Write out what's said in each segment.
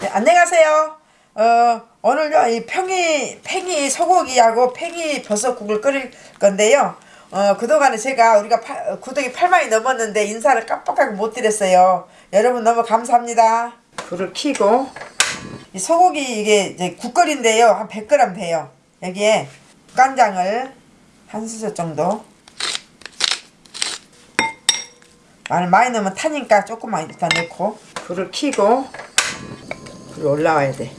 네, 안녕하세요. 어, 오늘요, 이 팽이, 팽이 소고기하고 팽이 버섯국을 끓일 건데요. 어, 그동안에 제가 우리가 파, 어, 구독이 8만이 넘었는데 인사를 깜빡하고 못 드렸어요. 여러분 너무 감사합니다. 불을 켜고, 이 소고기 이게 이제 국거리인데요. 한 100g 돼요. 여기에 간장을 한 수저 정도. 마늘 많이 넣으면 타니까 조금만 일단 넣고, 불을 켜고, 불이 올라와야 돼.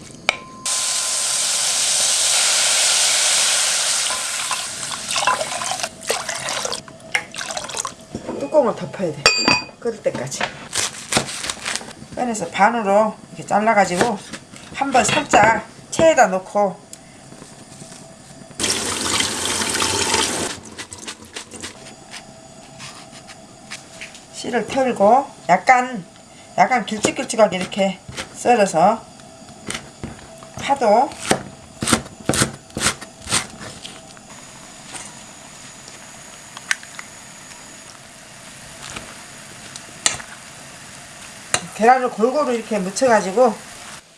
뚜껑을 덮어야 돼. 끓을 때까지. 꺼내서 반으로 이렇게 잘라가지고 한번 살짝 체에다 넣고 씨를 털고 약간 약간 길쭉길쭉하게 이렇게 썰어서 파도. 계란을 골고루 이렇게 묻혀가지고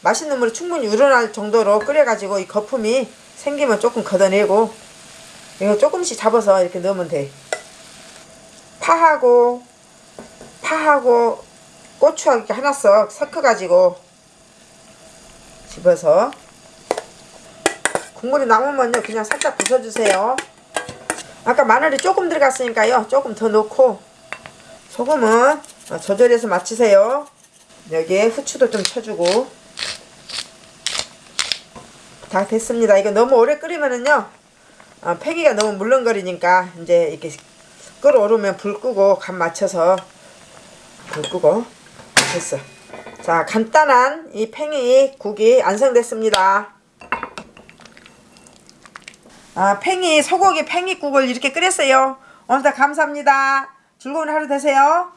맛있는 물이 충분히 우러날 정도로 끓여가지고 이 거품이 생기면 조금 걷어내고 이거 조금씩 잡아서 이렇게 넣으면 돼. 파하고 파하고 고추하고 이렇게 하나 씩 섞어가지고 집어서. 국물이 남으면요 그냥 살짝 부숴주세요. 아까 마늘이 조금 들어갔으니까요 조금 더 넣고 소금은 조절해서 맞추세요. 여기에 후추도 좀 쳐주고. 다 됐습니다. 이거 너무 오래 끓이면은요 어, 팽이가 너무 물렁거리니까 이제 이렇게 끓어오르면 불 끄고 간 맞춰서 불 끄고 됐어 자 간단한 이 팽이 국이 완성됐습니다. 아 팽이 소고기 팽이국을 이렇게 끓였어요. 오늘도 감사합니다. 즐거운 하루 되세요